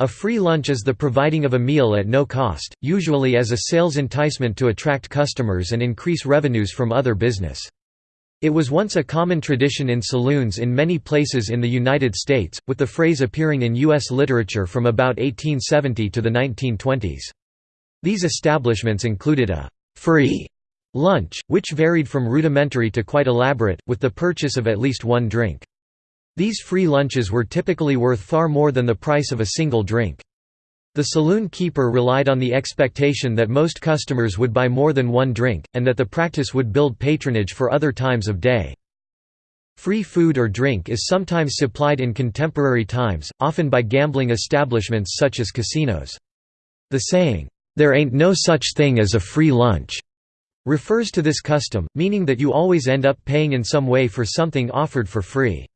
A free lunch is the providing of a meal at no cost, usually as a sales enticement to attract customers and increase revenues from other business. It was once a common tradition in saloons in many places in the United States, with the phrase appearing in U.S. literature from about 1870 to the 1920s. These establishments included a «free» lunch, which varied from rudimentary to quite elaborate, with the purchase of at least one drink. These free lunches were typically worth far more than the price of a single drink. The saloon keeper relied on the expectation that most customers would buy more than one drink, and that the practice would build patronage for other times of day. Free food or drink is sometimes supplied in contemporary times, often by gambling establishments such as casinos. The saying, "'There ain't no such thing as a free lunch' refers to this custom, meaning that you always end up paying in some way for something offered for free.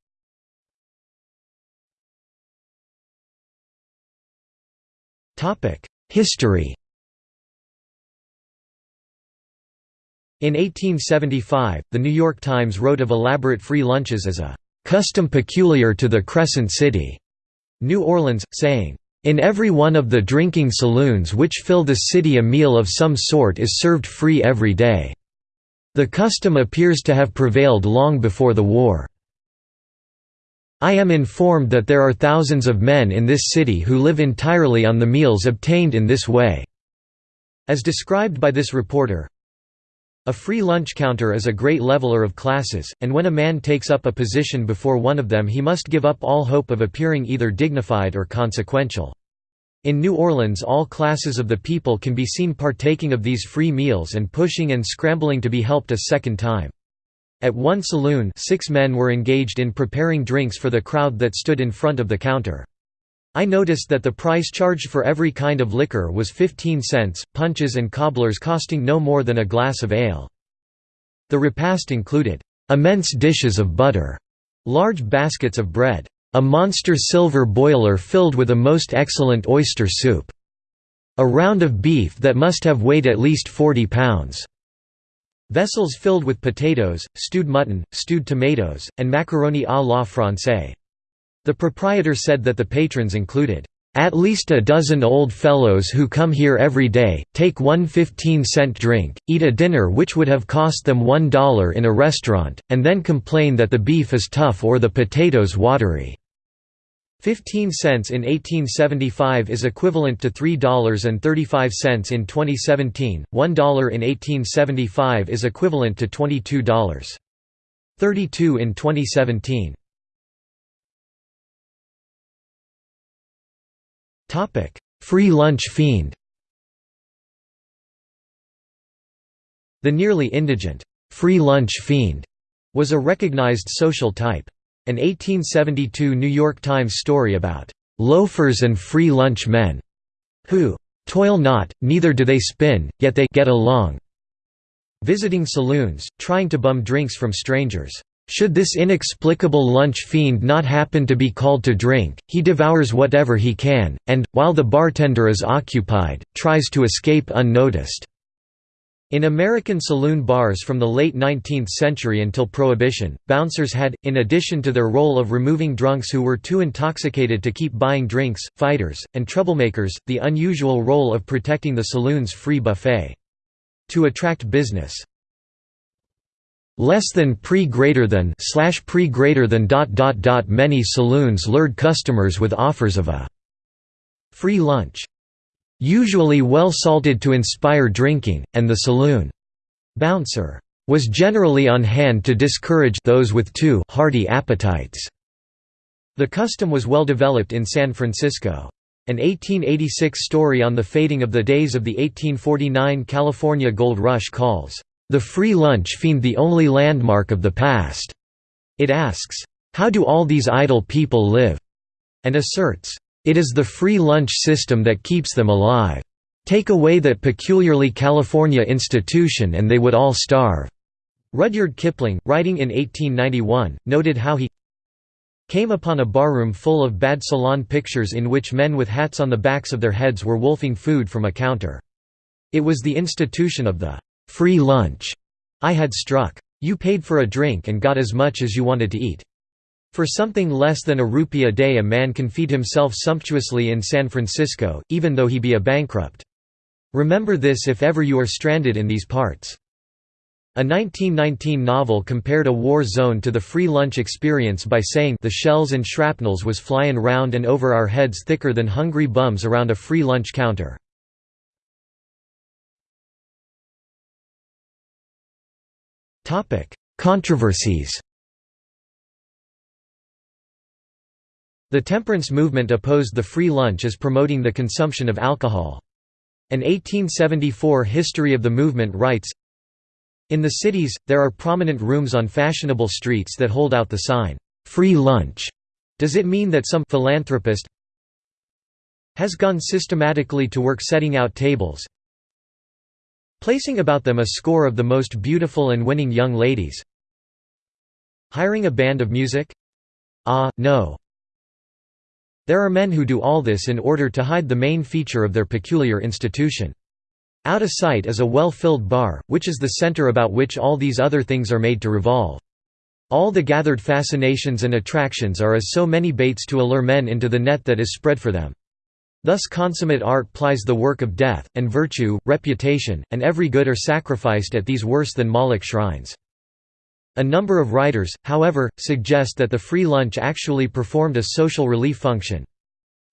History In 1875, The New York Times wrote of elaborate free lunches as a "...custom peculiar to the Crescent City", New Orleans, saying, "...in every one of the drinking saloons which fill the city a meal of some sort is served free every day. The custom appears to have prevailed long before the war." I am informed that there are thousands of men in this city who live entirely on the meals obtained in this way." As described by this reporter, a free lunch counter is a great leveler of classes, and when a man takes up a position before one of them he must give up all hope of appearing either dignified or consequential. In New Orleans all classes of the people can be seen partaking of these free meals and pushing and scrambling to be helped a second time. At one saloon six men were engaged in preparing drinks for the crowd that stood in front of the counter. I noticed that the price charged for every kind of liquor was 15 cents, punches and cobblers costing no more than a glass of ale. The repast included, "...immense dishes of butter", large baskets of bread, a monster silver boiler filled with a most excellent oyster soup, a round of beef that must have weighed at least 40 pounds, Vessels filled with potatoes, stewed mutton, stewed tomatoes, and macaroni à la française. The proprietor said that the patrons included, "...at least a dozen old fellows who come here every day, take one 15-cent drink, eat a dinner which would have cost them one dollar in a restaurant, and then complain that the beef is tough or the potatoes watery." 15 cents in 1875 is equivalent to $3.35 in 2017, $1 in 1875 is equivalent to $22.32 in 2017. Free lunch fiend The nearly indigent, free lunch fiend was a recognized social type. An 1872 New York Times story about "...loafers and free lunch men," who "...toil not, neither do they spin, yet they get along." Visiting saloons, trying to bum drinks from strangers. Should this inexplicable lunch fiend not happen to be called to drink, he devours whatever he can, and, while the bartender is occupied, tries to escape unnoticed. In American saloon bars from the late 19th century until Prohibition, bouncers had, in addition to their role of removing drunks who were too intoxicated to keep buying drinks, fighters, and troublemakers, the unusual role of protecting the saloon's free buffet. To attract business. Less than pre greater than slash pre greater than dot dot dot many saloons lured customers with offers of a free lunch usually well salted to inspire drinking, and the saloon bouncer was generally on hand to discourage those with too hearty appetites. The custom was well developed in San Francisco. An 1886 story on the fading of the days of the 1849 California Gold Rush calls, "...the free lunch fiend the only landmark of the past." It asks, "...how do all these idle people live?" and asserts, it is the free lunch system that keeps them alive. Take away that peculiarly California institution and they would all starve." Rudyard Kipling, writing in 1891, noted how he came upon a barroom full of bad salon pictures in which men with hats on the backs of their heads were wolfing food from a counter. It was the institution of the free lunch I had struck. You paid for a drink and got as much as you wanted to eat. For something less than a rupee a day a man can feed himself sumptuously in San Francisco, even though he be a bankrupt. Remember this if ever you are stranded in these parts. A 1919 novel compared a war zone to the free lunch experience by saying the shells and shrapnels was flyin' round and over our heads thicker than hungry bums around a free lunch counter. Controversies The temperance movement opposed the free lunch as promoting the consumption of alcohol. An 1874 history of the movement writes, In the cities, there are prominent rooms on fashionable streets that hold out the sign, "'Free Lunch'". Does it mean that some philanthropist has gone systematically to work setting out tables, placing about them a score of the most beautiful and winning young ladies hiring a band of music? Ah, no. There are men who do all this in order to hide the main feature of their peculiar institution. Out of sight is a well-filled bar, which is the center about which all these other things are made to revolve. All the gathered fascinations and attractions are as so many baits to allure men into the net that is spread for them. Thus consummate art plies the work of death, and virtue, reputation, and every good are sacrificed at these worse than Moloch shrines. A number of writers, however, suggest that the free lunch actually performed a social relief function.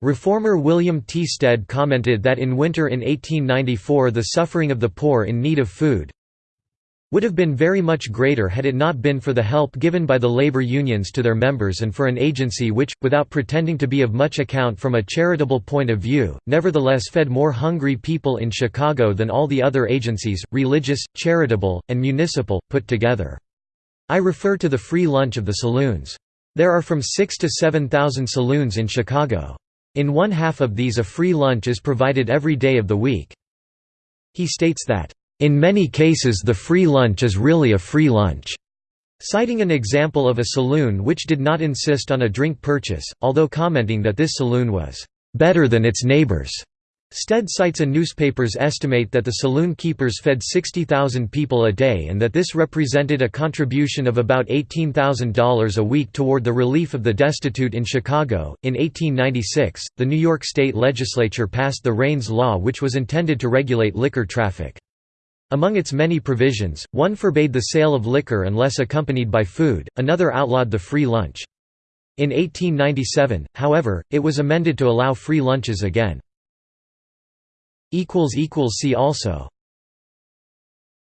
Reformer William T. Stead commented that in winter in 1894 the suffering of the poor in need of food, would have been very much greater had it not been for the help given by the labor unions to their members and for an agency which, without pretending to be of much account from a charitable point of view, nevertheless fed more hungry people in Chicago than all the other agencies, religious, charitable, and municipal, put together. I refer to the free lunch of the saloons. There are from 6 to 7,000 saloons in Chicago. In one half of these a free lunch is provided every day of the week. He states that, in many cases the free lunch is really a free lunch, citing an example of a saloon which did not insist on a drink purchase, although commenting that this saloon was better than its neighbors. Stead cites a newspaper's estimate that the saloon keepers fed 60,000 people a day and that this represented a contribution of about $18,000 a week toward the relief of the destitute in Chicago. In 1896, the New York State Legislature passed the Raines Law, which was intended to regulate liquor traffic. Among its many provisions, one forbade the sale of liquor unless accompanied by food, another outlawed the free lunch. In 1897, however, it was amended to allow free lunches again. See also